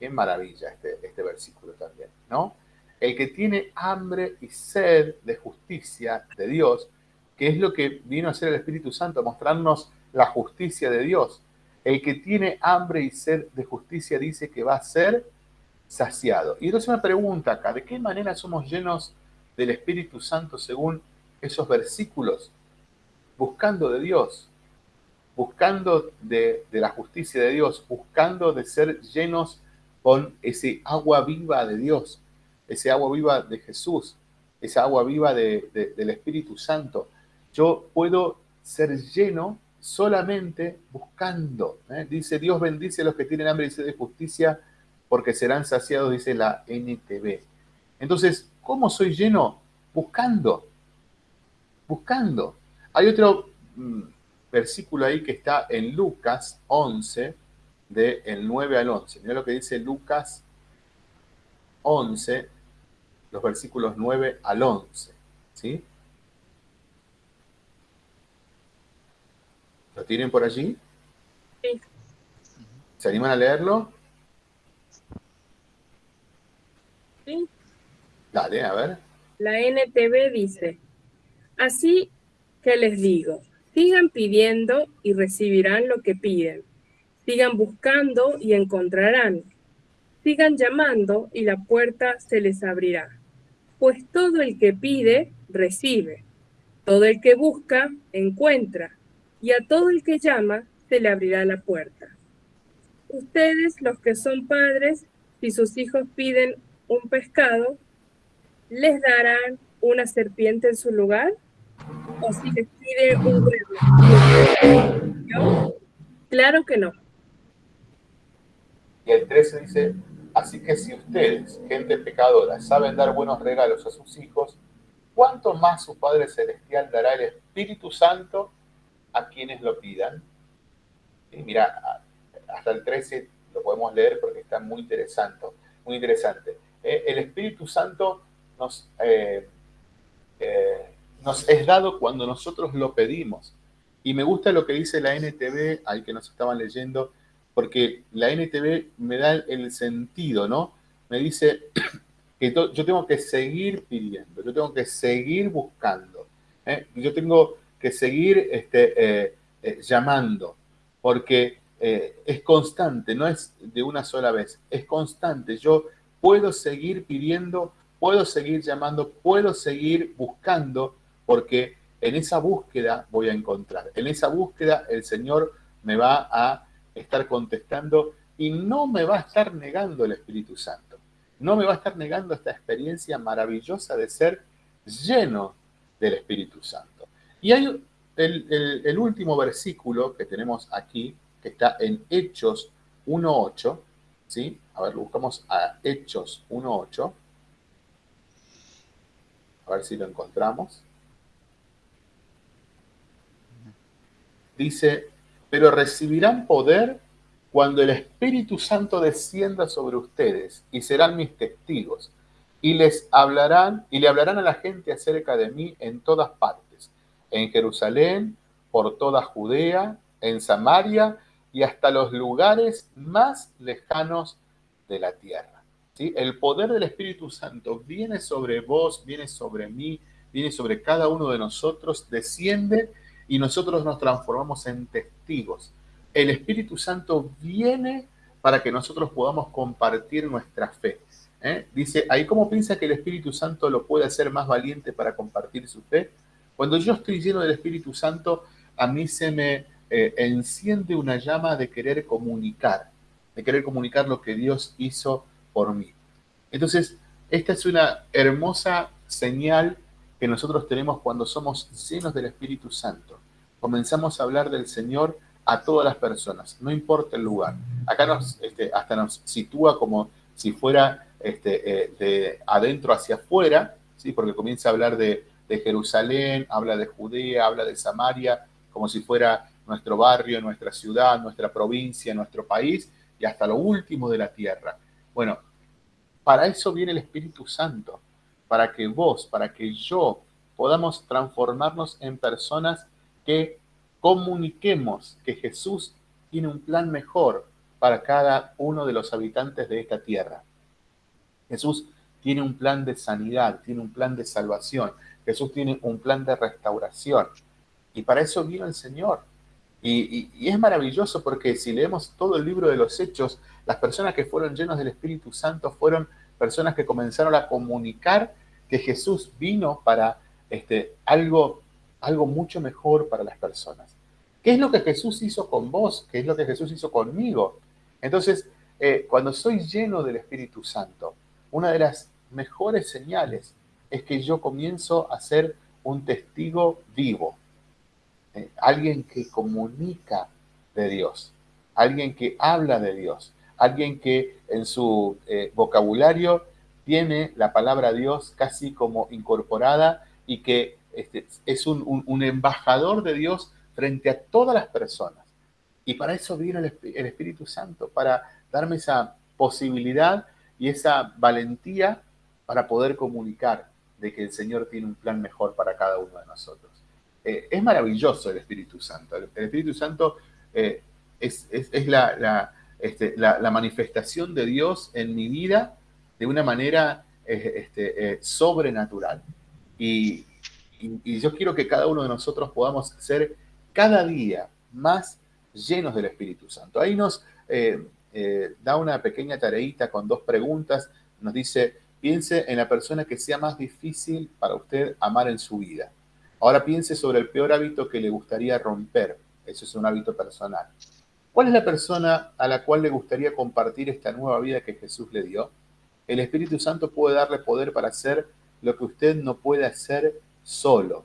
Qué maravilla este, este versículo también, ¿no? El que tiene hambre y sed de justicia de Dios, que es lo que vino a hacer el Espíritu Santo, mostrarnos la justicia de Dios. El que tiene hambre y sed de justicia dice que va a ser saciado. Y entonces una pregunta acá, ¿de qué manera somos llenos del Espíritu Santo según esos versículos? Buscando de Dios, buscando de, de, la justicia de Dios, buscando de ser llenos con ese agua viva de Dios, ese agua viva de Jesús, esa agua viva de, del Espíritu Santo. Yo puedo ser lleno solamente buscando. ¿eh? Dice, Dios bendice a los que tienen hambre y sed de justicia, porque serán saciados, dice la NTV. Entonces, ¿cómo soy lleno? Buscando. Buscando. Hay otro mm, versículo ahí que está en Lucas 11, del 9 al 11. Mira lo que dice Lucas 11, los versículos 9 al 11. ¿Sí? ¿Lo tienen por allí? Sí. ¿Se animan a leerlo? Sí. Dale, a ver. La NTV dice, así que les digo, sigan pidiendo y recibirán lo que piden. Sigan buscando y encontrarán. Sigan llamando y la puerta se les abrirá. Pues todo el que pide, recibe. Todo el que busca, encuentra y a todo el que llama se le abrirá la puerta. Ustedes, los que son padres, si sus hijos piden un pescado, ¿les darán una serpiente en su lugar? ¿O si les pide un huevo? Claro que no. Y el 13 dice, así que si ustedes, gente pecadora, saben dar buenos regalos a sus hijos, ¿cuánto más su Padre Celestial dará el Espíritu Santo a quienes lo pidan. Y mira, hasta el 13 lo podemos leer porque está muy interesante. Muy interesante. Eh, el Espíritu Santo nos, eh, eh, nos es dado cuando nosotros lo pedimos. Y me gusta lo que dice la NTV, ahí que nos estaban leyendo, porque la NTV me da el sentido, ¿no? Me dice que yo tengo que seguir pidiendo, yo tengo que seguir buscando. Yo tengo que seguir este, eh, eh, llamando, porque eh, es constante, no es de una sola vez, es constante. Yo puedo seguir pidiendo, puedo seguir llamando, puedo seguir buscando, porque en esa búsqueda voy a encontrar. En esa búsqueda el Señor me va a estar contestando y no me va a estar negando el Espíritu Santo. No me va a estar negando esta experiencia maravillosa de ser lleno del Espíritu Santo. Y hay el, último versículo que tenemos aquí, que está en Hechos 1.8, ¿sí? A ver, buscamos a Hechos 1.8. A ver si lo encontramos. Dice, pero recibirán poder cuando el Espíritu Santo descienda sobre ustedes y serán mis testigos y les hablarán y le hablarán a la gente acerca de mí en todas partes en Jerusalén, por toda Judea, en Samaria y hasta los lugares más lejanos de la tierra. ¿Sí? El poder del Espíritu Santo viene sobre vos, viene sobre mí, viene sobre cada uno de nosotros, desciende y nosotros nos transformamos en testigos. El Espíritu Santo viene para que nosotros podamos compartir nuestra fe. ¿eh? Dice, ahí cómo piensa que el Espíritu Santo lo puede hacer más valiente para compartir su fe. Cuando yo estoy lleno del Espíritu Santo, a mí se me eh, enciende una llama de querer comunicar, de querer comunicar lo que Dios hizo por mí. Entonces, esta es una hermosa señal que nosotros tenemos cuando somos llenos del Espíritu Santo. Comenzamos a hablar del Señor a todas las personas, no importa el lugar. Acá nos, este, hasta nos sitúa como si fuera este, eh, de adentro hacia afuera, ¿sí? porque comienza a hablar de de Jerusalén, habla de Judea, habla de Samaria, como si fuera nuestro barrio, nuestra ciudad, nuestra provincia, nuestro país y hasta lo último de la tierra. Bueno, para eso viene el Espíritu Santo, para que vos, para que yo podamos transformarnos en personas que comuniquemos que Jesús tiene un plan mejor para cada uno de los habitantes de esta tierra. Jesús tiene un plan de sanidad, tiene un plan de salvación, Jesús tiene un plan de restauración. Y para eso vino el Señor. Y, es maravilloso porque si leemos todo el libro de los Hechos, las personas que fueron llenos del Espíritu Santo fueron personas que comenzaron a comunicar que Jesús vino para este, algo, algo mucho mejor para las personas. ¿Qué es lo que Jesús hizo con vos? ¿Qué es lo que Jesús hizo conmigo? Entonces, eh, cuando soy lleno del Espíritu Santo, una de las mejores señales es que yo comienzo a ser un testigo vivo, eh, alguien que comunica de Dios, alguien que habla de Dios, alguien que en su eh, vocabulario tiene la palabra Dios casi como incorporada y que este, es un, embajador de Dios frente a todas las personas. Y para eso vino el, Espíritu Santo, para darme esa posibilidad y esa valentía para poder comunicar de que el Señor tiene un plan mejor para cada uno de nosotros. Eh, es maravilloso el Espíritu Santo. El, Espíritu Santo eh, es, este, la, la, manifestación de Dios en mi vida de una manera eh, este, sobrenatural. Y, yo quiero que cada uno de nosotros podamos ser cada día más llenos del Espíritu Santo. Ahí nos da una pequeña tareita con dos preguntas. Nos dice, piense en la persona que sea más difícil para usted amar en su vida. Ahora piense sobre el peor hábito que le gustaría romper. Eso es un hábito personal. ¿Cuál es la persona a la cual le gustaría compartir esta nueva vida que Jesús le dio? El Espíritu Santo puede darle poder para hacer lo que usted no puede hacer solo.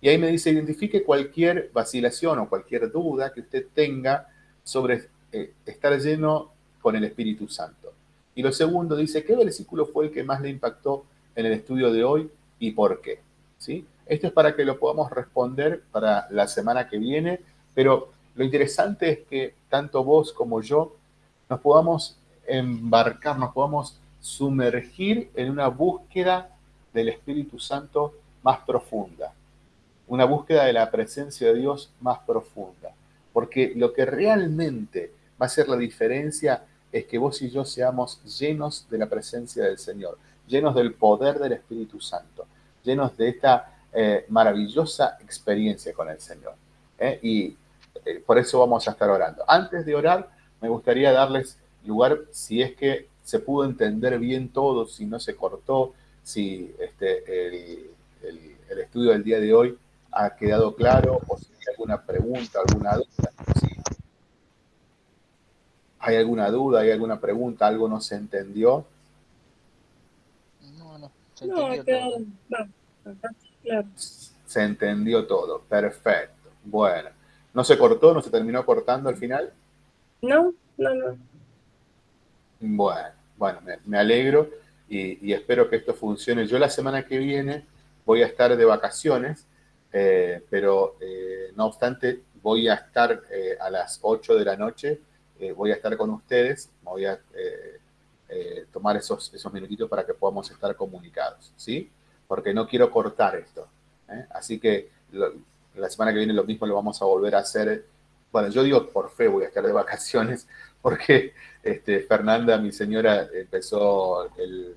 Y ahí me dice, identifique cualquier vacilación o cualquier duda que usted tenga sobre eh, estar lleno con el Espíritu Santo. Y lo segundo dice, ¿qué versículo fue el que más le impactó en el estudio de hoy y por qué? ¿Sí? Esto es para que lo podamos responder para la semana que viene, pero lo interesante es que tanto vos como yo nos podamos embarcar, nos podamos sumergir en una búsqueda del Espíritu Santo más profunda, una búsqueda de la presencia de Dios más profunda, porque lo que realmente va a hacer la diferencia es que vos y yo seamos llenos de la presencia del Señor, llenos del poder del Espíritu Santo, llenos de esta eh, maravillosa experiencia con el Señor. ¿eh? Y eh, por eso vamos a estar orando. Antes de orar, me gustaría darles lugar, si es que se pudo entender bien todo, si no se cortó, si este, el, estudio del día de hoy ha quedado claro o si hay alguna pregunta, alguna duda. Si hay alguna duda, hay alguna pregunta, algo no se entendió. No, no, se entendió se entendió todo. Perfecto. Bueno. ¿No se cortó? ¿No se terminó cortando al final? No, no, no. Bueno, bueno, me, alegro y, espero que esto funcione. Yo la semana que viene voy a estar de vacaciones, eh, pero eh, no obstante voy a estar eh, a las 8 de la noche, voy a estar con ustedes, voy a tomar esos, esos minutitos para que podamos estar comunicados, ¿sí? porque no quiero cortar esto. Así que la semana que viene lo mismo lo vamos a volver a hacer. Bueno, yo digo por fe voy a estar de vacaciones, porque este, Fernanda, mi señora, empezó el,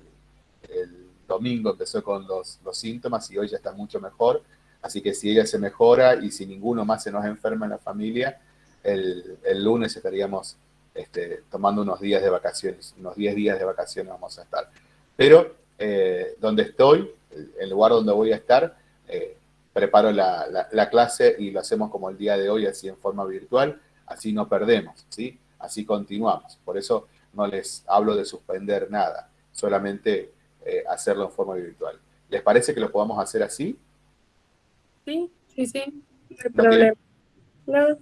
domingo, empezó con los, síntomas y hoy ya está mucho mejor. Así que si ella se mejora y si ninguno más se nos enferma en la familia, el, lunes estaríamos este, tomando unos días de vacaciones, unos 10 días de vacaciones vamos a estar. Pero eh, donde estoy, el lugar donde voy a estar, eh, preparo la, clase y lo hacemos como el día de hoy, así en forma virtual, así no perdemos, ¿sí? Así continuamos. Por eso no les hablo de suspender nada, solamente eh, hacerlo en forma virtual. ¿Les parece que lo podamos hacer así? Sí, sí, sí, no hay problema. No.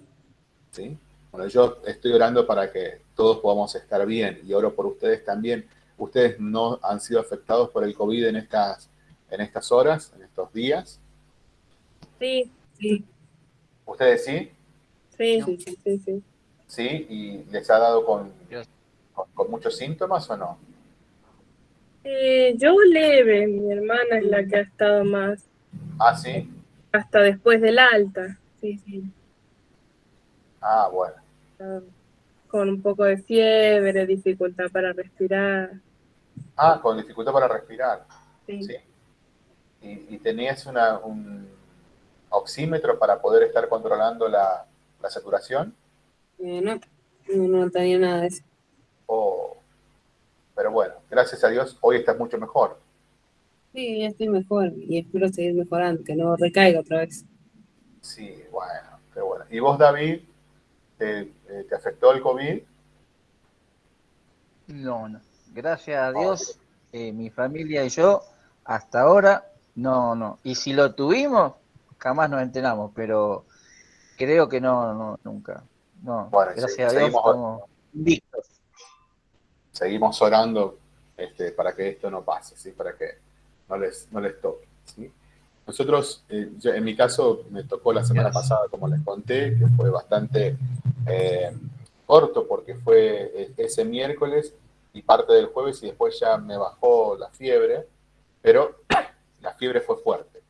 ¿Sí? Bueno, yo estoy orando para que todos podamos estar bien y oro por ustedes también. Ustedes no han sido afectados por el COVID en estas en estas horas, en estos días? Sí, sí. ¿Ustedes sí? Sí, sí, sí, sí, sí. ¿Sí? ¿Y les ha dado con, con, muchos síntomas o no? Eh, yo leve, mi hermana es la que ha estado más. Ah, sí. Hasta después del alta, sí, sí. Ah, bueno. con un poco de fiebre, dificultad para respirar. Ah, con dificultad para respirar. Sí. ¿Y, tenías una, un oxímetro para poder estar controlando la, saturación? Eh, no, no, tenía nada de eso. Oh. Pero bueno, gracias a Dios, hoy estás mucho mejor. Sí, ya estoy mejor y espero seguir mejorando, que no recaiga otra vez. Sí, bueno, qué bueno. ¿Y vos, David, te, eh, te afectó el COVID? No, no. Gracias a Dios, eh, mi familia y yo, hasta ahora, no, no. Y si lo tuvimos, jamás nos enteramos, pero creo que no, no nunca. No, gracias a Dios, estamos Seguimos orando este, para que esto no pase, ¿sí? para que no les, no les toque. Nosotros, eh, en mi caso, me tocó la semana pasada, como les conté, que fue bastante eh, corto porque fue e, ese miércoles y parte del jueves y después ya me bajó la fiebre, pero la fiebre fue fuerte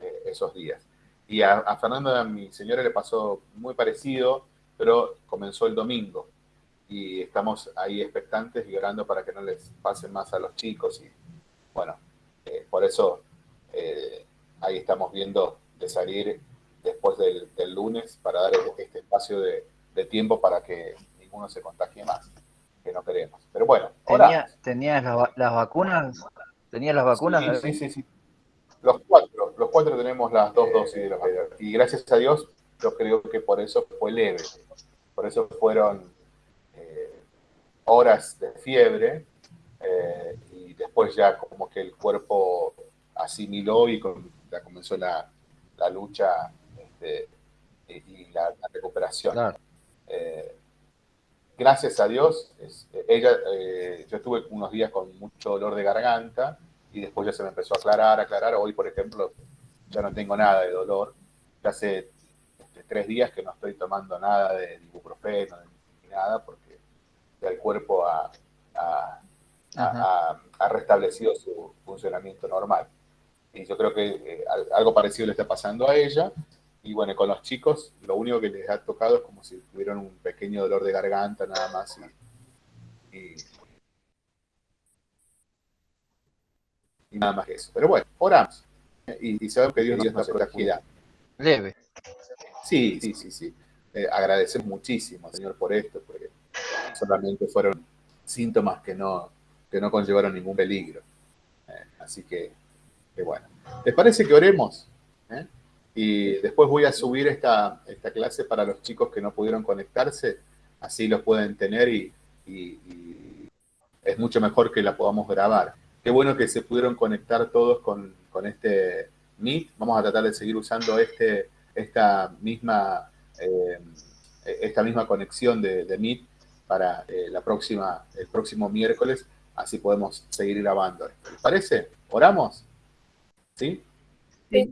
eh, esos días. Y a, a, Fernando, a mi señora, le pasó muy parecido, pero comenzó el domingo. Y estamos ahí expectantes y orando para que no les pase más a los chicos. Y bueno, eh, por eso eh, ahí estamos viendo de salir después del, lunes para dar este espacio de, de tiempo para que ninguno se contagie más no queremos. Pero bueno, ¿Tenía, ¿Tenías las vacunas? ¿Tenías las vacunas? Sí, sí, sí, Los cuatro, los cuatro tenemos las dos dosis de la Y gracias a Dios, yo creo que por eso fue leve. Por eso fueron horas de fiebre eh, y después ya como que el cuerpo asimiló y ya comenzó la, lucha este, y, la, recuperación. Eh, gracias a Dios, ella, eh, yo estuve unos días con mucho dolor de garganta y después ya se me empezó a aclarar, aclarar. Hoy, por ejemplo, ya no tengo nada de dolor. Ya hace este, tres días que no estoy tomando nada de ibuprofeno ni nada porque ya el cuerpo ha, restablecido su funcionamiento normal. Y yo creo que eh, algo parecido le está pasando a ella y bueno, con los chicos lo único que les ha tocado es como si tuvieran un pequeño dolor de garganta nada más. Y, nada más que eso. Pero bueno, oramos. Y, y sabemos que Dios, nos protegirá. Leve. Sí, sí, sí, sí. Eh, agradecemos muchísimo, Señor, por esto, porque solamente fueron síntomas que no, que no conllevaron ningún peligro. Eh, así que, bueno. ¿Les parece que oremos? ¿Eh? Y después voy a subir esta, esta clase para los chicos que no pudieron conectarse, así lo pueden tener y, es mucho mejor que la podamos grabar. Qué bueno que se pudieron conectar todos con, este Meet. Vamos a tratar de seguir usando este, esta, misma, eh, esta misma conexión de, de Meet para eh, la próxima, el próximo miércoles, así podemos seguir grabando. ¿Les parece? ¿Oramos? ¿Sí? Sí.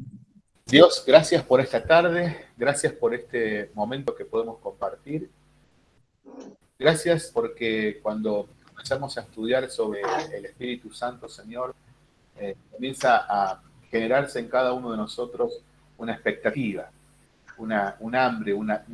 Dios, gracias por esta tarde, gracias por este momento que podemos compartir. Gracias porque cuando comenzamos a estudiar sobre el Espíritu Santo, Señor, eh, comienza a generarse en cada uno de nosotros una expectativa, una, un hambre, una,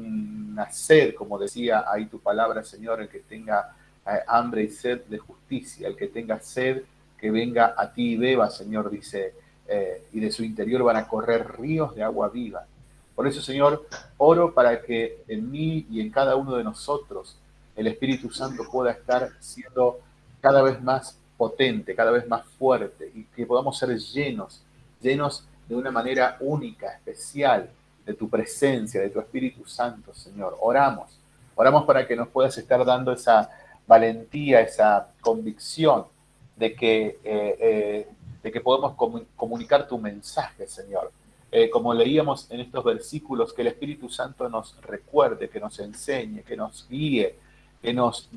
sed, como decía ahí tu palabra, Señor, el que tenga eh, hambre y sed de justicia, el que tenga sed, que venga a ti y beba, Señor, dice eh, y de su interior van a correr ríos de agua viva. Por eso, Señor, oro para que en mí y en cada uno de nosotros el Espíritu Santo pueda estar siendo cada vez más potente, cada vez más fuerte y que podamos ser llenos, llenos de una manera única, especial, de tu presencia, de tu Espíritu Santo, Señor. Oramos, oramos para que nos puedas estar dando esa valentía, esa convicción de que eh, eh, de que podemos comunicar tu mensaje, Señor. Eh, como leíamos en estos versículos, que el Espíritu Santo nos recuerde, que nos enseñe, que nos guíe, que nos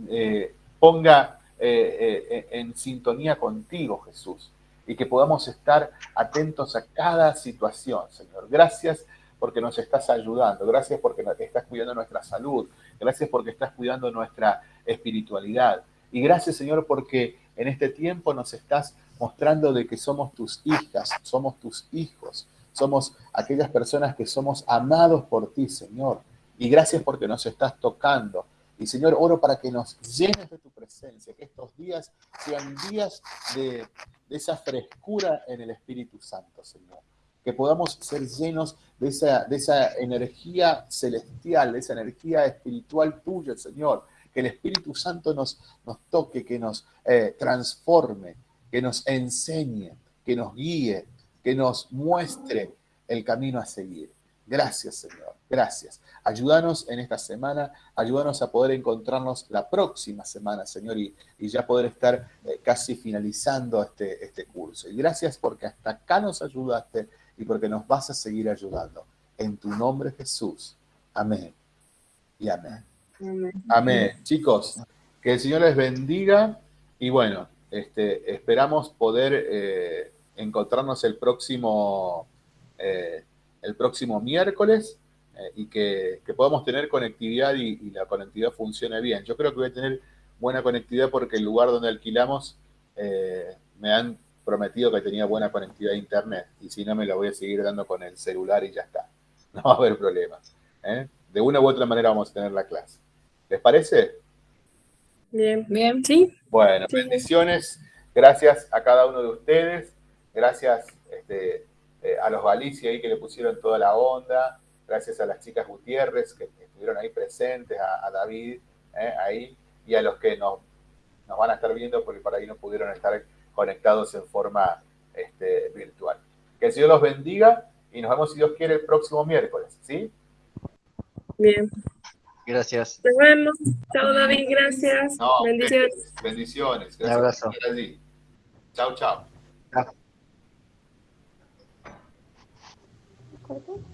ponga en sintonía contigo, Jesús, y que podamos estar atentos a cada situación, Señor. Gracias porque nos estás ayudando, gracias porque estás cuidando nuestra salud, gracias porque estás cuidando nuestra espiritualidad, y gracias, Señor, porque en este tiempo nos estás mostrando de que somos tus hijas, somos tus hijos, somos aquellas personas que somos amados por ti, Señor. Y gracias porque nos estás tocando. Y Señor, oro para que nos llenes de tu presencia, que estos días sean días de, esa frescura en el Espíritu Santo, Señor. Que podamos ser llenos de esa, de esa energía celestial, de esa energía espiritual tuya, Señor. Que el Espíritu Santo nos, nos toque, que nos eh, transforme, que nos enseñe, que nos guíe, que nos muestre el camino a seguir. Gracias, Señor. Gracias. Ayúdanos en esta semana, ayúdanos a poder encontrarnos la próxima semana, Señor, y, ya poder estar eh, casi finalizando este, este curso. Y gracias porque hasta acá nos ayudaste y porque nos vas a seguir ayudando. En tu nombre, Jesús. Amén. Y amén. Amén. Chicos, que el Señor les bendiga y bueno, este, esperamos poder eh, encontrarnos el próximo, eh, el próximo miércoles eh, y que, podamos tener conectividad y, la conectividad funcione bien. Yo creo que voy a tener buena conectividad porque el lugar donde alquilamos me han prometido que tenía buena conectividad a internet y si no me la voy a seguir dando con el celular y ya está. No va a haber problema. De una u otra manera vamos a tener la clase. ¿Les parece? Bien, bien, sí. Bueno, bendiciones. Gracias a cada uno de ustedes. Gracias este, eh, a los Galicia ahí que le pusieron toda la onda. Gracias a las chicas Gutiérrez que estuvieron ahí presentes, a, David eh, ahí y a los que nos, nos van a estar viendo porque por ahí no pudieron estar conectados en forma este, virtual. Que el Señor los bendiga y nos vemos si Dios quiere el próximo miércoles, ¿sí? Bien. Gracias. Nos vemos. Chao, David. Gracias. Bendiciones. Bendiciones. Gracias. Un abrazo. Chao, chao. Chao.